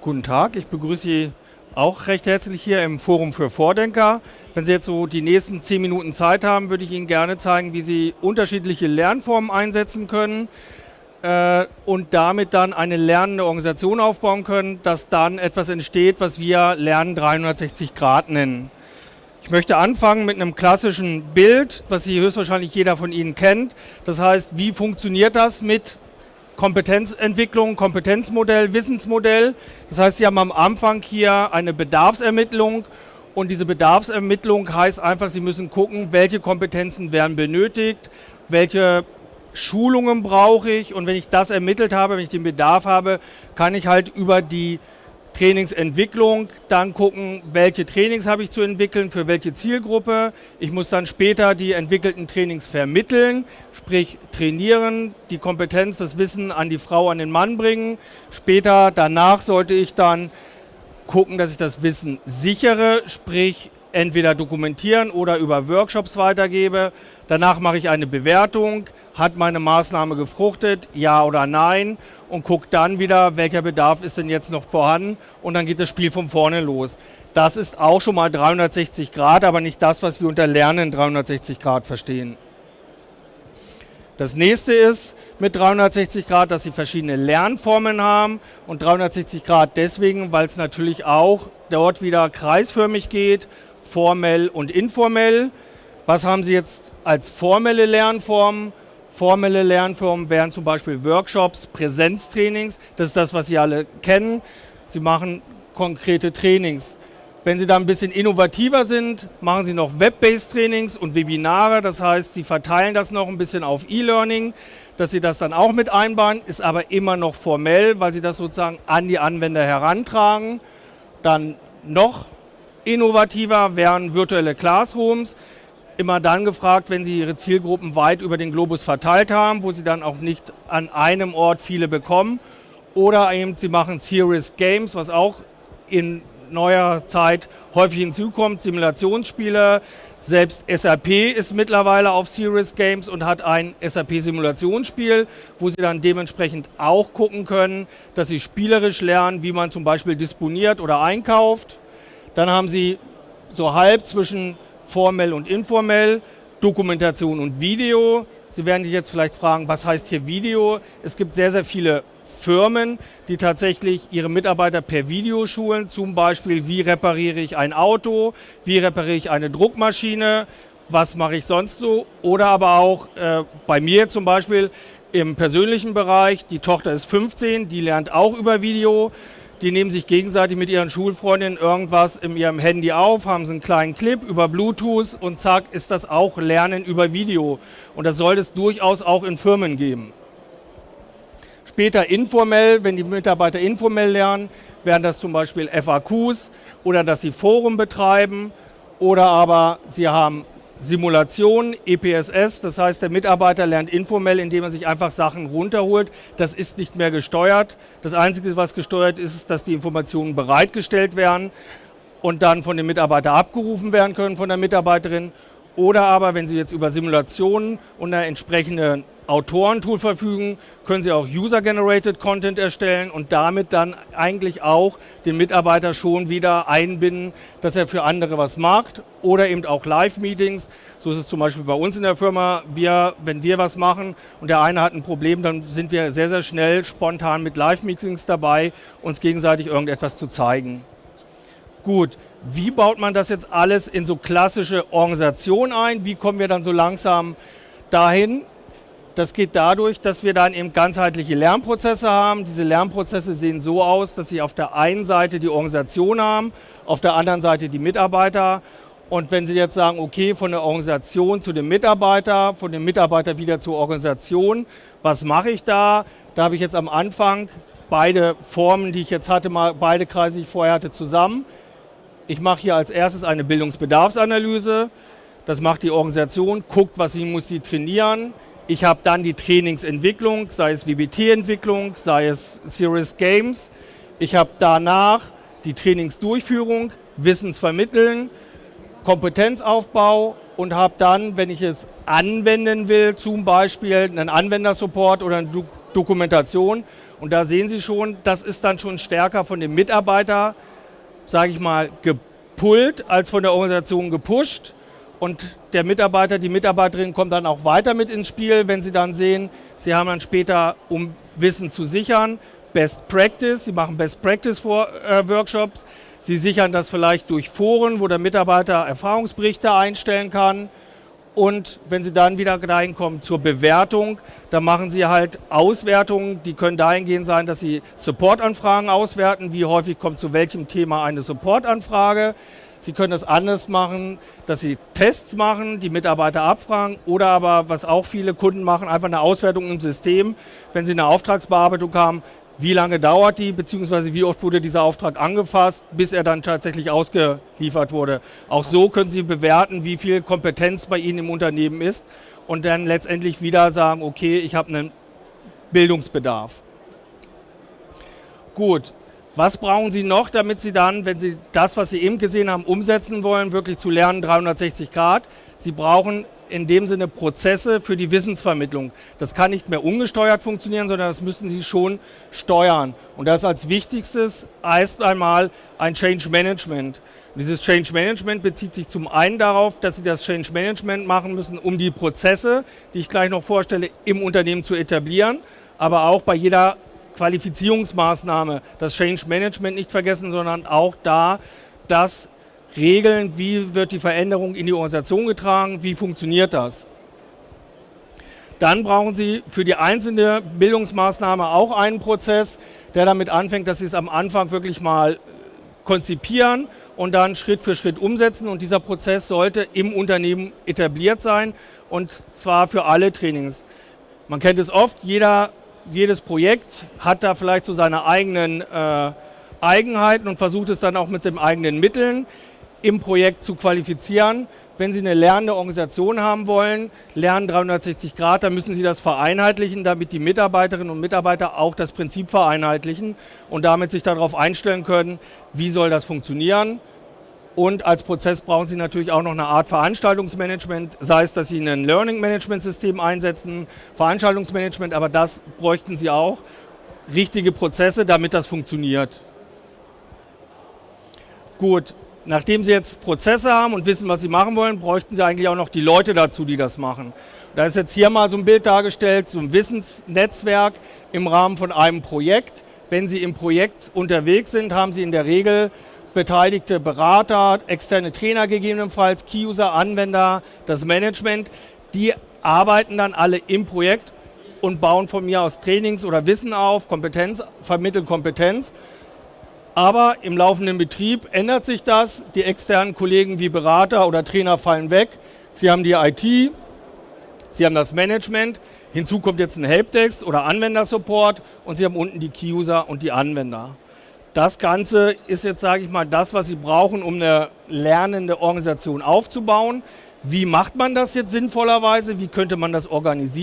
Guten Tag, ich begrüße Sie auch recht herzlich hier im Forum für Vordenker. Wenn Sie jetzt so die nächsten zehn Minuten Zeit haben, würde ich Ihnen gerne zeigen, wie Sie unterschiedliche Lernformen einsetzen können äh, und damit dann eine lernende Organisation aufbauen können, dass dann etwas entsteht, was wir Lernen 360 Grad nennen. Ich möchte anfangen mit einem klassischen Bild, was Sie höchstwahrscheinlich jeder von Ihnen kennt. Das heißt, wie funktioniert das mit Kompetenzentwicklung, Kompetenzmodell, Wissensmodell. Das heißt, Sie haben am Anfang hier eine Bedarfsermittlung und diese Bedarfsermittlung heißt einfach, Sie müssen gucken, welche Kompetenzen werden benötigt, welche Schulungen brauche ich und wenn ich das ermittelt habe, wenn ich den Bedarf habe, kann ich halt über die Trainingsentwicklung, dann gucken, welche Trainings habe ich zu entwickeln, für welche Zielgruppe. Ich muss dann später die entwickelten Trainings vermitteln, sprich trainieren, die Kompetenz, das Wissen an die Frau, an den Mann bringen. Später, danach sollte ich dann gucken, dass ich das Wissen sichere, sprich entweder dokumentieren oder über Workshops weitergebe. Danach mache ich eine Bewertung, hat meine Maßnahme gefruchtet, ja oder nein und gucke dann wieder, welcher Bedarf ist denn jetzt noch vorhanden und dann geht das Spiel von vorne los. Das ist auch schon mal 360 Grad, aber nicht das, was wir unter Lernen 360 Grad verstehen. Das nächste ist mit 360 Grad, dass sie verschiedene Lernformen haben und 360 Grad deswegen, weil es natürlich auch dort wieder kreisförmig geht formell und informell. Was haben Sie jetzt als formelle Lernformen? Formelle Lernformen wären zum Beispiel Workshops, Präsenztrainings. Das ist das, was Sie alle kennen. Sie machen konkrete Trainings. Wenn Sie da ein bisschen innovativer sind, machen Sie noch Web-based Trainings und Webinare. Das heißt, Sie verteilen das noch ein bisschen auf E-Learning, dass Sie das dann auch mit einbauen, ist aber immer noch formell, weil Sie das sozusagen an die Anwender herantragen. Dann noch Innovativer wären virtuelle Classrooms. Immer dann gefragt, wenn Sie Ihre Zielgruppen weit über den Globus verteilt haben, wo Sie dann auch nicht an einem Ort viele bekommen. Oder eben Sie machen Serious Games, was auch in neuer Zeit häufig hinzukommt, Simulationsspiele. Selbst SAP ist mittlerweile auf Serious Games und hat ein SAP-Simulationsspiel, wo Sie dann dementsprechend auch gucken können, dass Sie spielerisch lernen, wie man zum Beispiel disponiert oder einkauft. Dann haben Sie so halb zwischen formell und informell Dokumentation und Video. Sie werden sich jetzt vielleicht fragen, was heißt hier Video? Es gibt sehr, sehr viele Firmen, die tatsächlich ihre Mitarbeiter per Video schulen. Zum Beispiel, wie repariere ich ein Auto, wie repariere ich eine Druckmaschine, was mache ich sonst so. Oder aber auch äh, bei mir zum Beispiel im persönlichen Bereich, die Tochter ist 15, die lernt auch über Video die nehmen sich gegenseitig mit ihren Schulfreundinnen irgendwas in ihrem Handy auf, haben so einen kleinen Clip über Bluetooth und zack ist das auch Lernen über Video. Und das soll es durchaus auch in Firmen geben. Später informell, wenn die Mitarbeiter informell lernen, wären das zum Beispiel FAQs oder dass sie Foren betreiben oder aber sie haben Simulation, EPSS, das heißt, der Mitarbeiter lernt informell, indem er sich einfach Sachen runterholt. Das ist nicht mehr gesteuert. Das Einzige, was gesteuert ist, ist, dass die Informationen bereitgestellt werden und dann von dem Mitarbeiter abgerufen werden können, von der Mitarbeiterin. Oder aber, wenn Sie jetzt über Simulationen und eine entsprechende Autorentool verfügen, können Sie auch User-Generated Content erstellen und damit dann eigentlich auch den Mitarbeiter schon wieder einbinden, dass er für andere was macht oder eben auch Live-Meetings. So ist es zum Beispiel bei uns in der Firma. Wir, wenn wir was machen und der eine hat ein Problem, dann sind wir sehr, sehr schnell spontan mit Live-Meetings dabei, uns gegenseitig irgendetwas zu zeigen. Gut, wie baut man das jetzt alles in so klassische Organisationen ein? Wie kommen wir dann so langsam dahin, das geht dadurch, dass wir dann eben ganzheitliche Lernprozesse haben. Diese Lernprozesse sehen so aus, dass sie auf der einen Seite die Organisation haben, auf der anderen Seite die Mitarbeiter. Und wenn Sie jetzt sagen, okay, von der Organisation zu dem Mitarbeiter, von dem Mitarbeiter wieder zur Organisation, was mache ich da? Da habe ich jetzt am Anfang beide Formen, die ich jetzt hatte, mal beide Kreise, die ich vorher hatte, zusammen. Ich mache hier als erstes eine Bildungsbedarfsanalyse. Das macht die Organisation, guckt, was sie muss sie trainieren. Ich habe dann die Trainingsentwicklung, sei es WBT-Entwicklung, sei es Serious Games. Ich habe danach die Trainingsdurchführung, Wissensvermitteln, Kompetenzaufbau und habe dann, wenn ich es anwenden will, zum Beispiel einen Anwendersupport oder eine Dokumentation Und da sehen Sie schon, das ist dann schon stärker von dem Mitarbeiter, sage ich mal, gepullt als von der Organisation gepusht. Und der Mitarbeiter, die Mitarbeiterin kommt dann auch weiter mit ins Spiel, wenn sie dann sehen, sie haben dann später, um Wissen zu sichern, Best Practice, sie machen Best Practice äh, Workshops, sie sichern das vielleicht durch Foren, wo der Mitarbeiter Erfahrungsberichte einstellen kann. Und wenn Sie dann wieder dahin kommen zur Bewertung, dann machen Sie halt Auswertungen, die können dahingehend sein, dass Sie Supportanfragen auswerten, wie häufig kommt zu welchem Thema eine Supportanfrage. Sie können das anders machen, dass Sie Tests machen, die Mitarbeiter abfragen oder aber, was auch viele Kunden machen, einfach eine Auswertung im System. Wenn Sie eine Auftragsbearbeitung haben, wie lange dauert die, beziehungsweise wie oft wurde dieser Auftrag angefasst, bis er dann tatsächlich ausgeliefert wurde. Auch so können Sie bewerten, wie viel Kompetenz bei Ihnen im Unternehmen ist und dann letztendlich wieder sagen, okay, ich habe einen Bildungsbedarf. Gut, was brauchen Sie noch, damit Sie dann, wenn Sie das, was Sie eben gesehen haben, umsetzen wollen, wirklich zu lernen 360 Grad? Sie brauchen in dem Sinne Prozesse für die Wissensvermittlung. Das kann nicht mehr ungesteuert funktionieren, sondern das müssen Sie schon steuern. Und das als wichtigstes heißt einmal ein Change Management. Dieses Change Management bezieht sich zum einen darauf, dass Sie das Change Management machen müssen, um die Prozesse, die ich gleich noch vorstelle, im Unternehmen zu etablieren, aber auch bei jeder Qualifizierungsmaßnahme, das Change Management nicht vergessen, sondern auch da das Regeln, wie wird die Veränderung in die Organisation getragen, wie funktioniert das. Dann brauchen Sie für die einzelne Bildungsmaßnahme auch einen Prozess, der damit anfängt, dass Sie es am Anfang wirklich mal konzipieren und dann Schritt für Schritt umsetzen. Und dieser Prozess sollte im Unternehmen etabliert sein und zwar für alle Trainings. Man kennt es oft, jeder jedes Projekt hat da vielleicht so seine eigenen äh, Eigenheiten und versucht es dann auch mit den eigenen Mitteln im Projekt zu qualifizieren. Wenn Sie eine lernende Organisation haben wollen, Lernen 360 Grad, dann müssen Sie das vereinheitlichen, damit die Mitarbeiterinnen und Mitarbeiter auch das Prinzip vereinheitlichen und damit sich darauf einstellen können, wie soll das funktionieren. Und als Prozess brauchen Sie natürlich auch noch eine Art Veranstaltungsmanagement, sei es, dass Sie ein Learning Management System einsetzen, Veranstaltungsmanagement, aber das bräuchten Sie auch. Richtige Prozesse, damit das funktioniert. Gut, nachdem Sie jetzt Prozesse haben und wissen, was Sie machen wollen, bräuchten Sie eigentlich auch noch die Leute dazu, die das machen. Da ist jetzt hier mal so ein Bild dargestellt, so ein Wissensnetzwerk im Rahmen von einem Projekt. Wenn Sie im Projekt unterwegs sind, haben Sie in der Regel beteiligte Berater, externe Trainer gegebenenfalls, Key-User, Anwender, das Management, die arbeiten dann alle im Projekt und bauen von mir aus Trainings oder Wissen auf, Kompetenz, vermitteln Kompetenz. Aber im laufenden Betrieb ändert sich das. Die externen Kollegen wie Berater oder Trainer fallen weg. Sie haben die IT, Sie haben das Management. Hinzu kommt jetzt ein Helpdesk oder Anwendersupport und Sie haben unten die Key-User und die Anwender. Das Ganze ist jetzt, sage ich mal, das, was Sie brauchen, um eine lernende Organisation aufzubauen. Wie macht man das jetzt sinnvollerweise? Wie könnte man das organisieren?